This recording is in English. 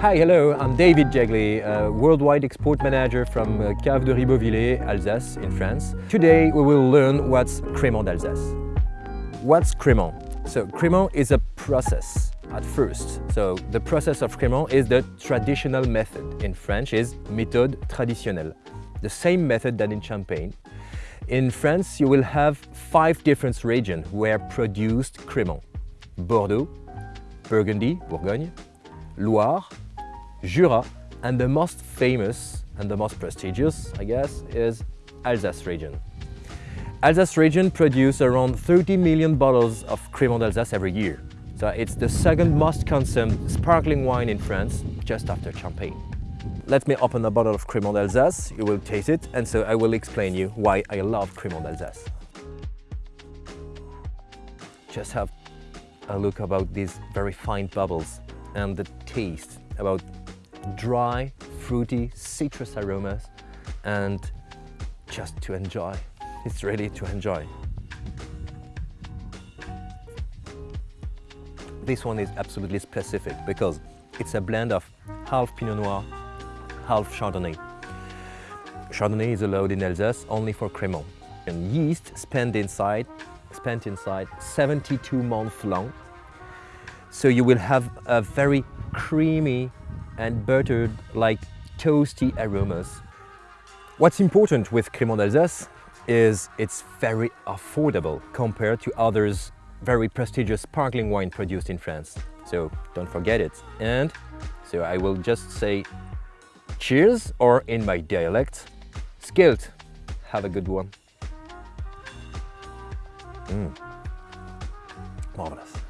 Hi, hello, I'm David Jegli, uh, Worldwide Export Manager from uh, Cave de Ribeauvillé, Alsace in France. Today we will learn what's Crémant d'Alsace. What's Crémant? So Crémant is a process at first. So the process of Crémant is the traditional method. In French is méthode traditionnelle. The same method than in Champagne. In France you will have five different regions where produced Crémant. Bordeaux, Burgundy, Bourgogne, Loire, Jura, and the most famous and the most prestigious, I guess, is Alsace region. Alsace region produces around 30 million bottles of Crémant d'Alsace every year. So it's the second most consumed sparkling wine in France, just after Champagne. Let me open a bottle of Crémant d'Alsace, you will taste it, and so I will explain you why I love Crémant d'Alsace. Just have a look about these very fine bubbles and the taste about dry, fruity, citrus aromas and just to enjoy. It's ready to enjoy. This one is absolutely specific because it's a blend of half Pinot Noir, half Chardonnay. Chardonnay is allowed in Alsace only for Crémant. And yeast spent inside, spent inside 72 months long. So you will have a very creamy and buttered like toasty aromas. What's important with Crémant d'Alsace is it's very affordable compared to others very prestigious sparkling wine produced in France. So don't forget it. And so I will just say cheers or in my dialect, skål. Have a good one. Mm. Marvelous.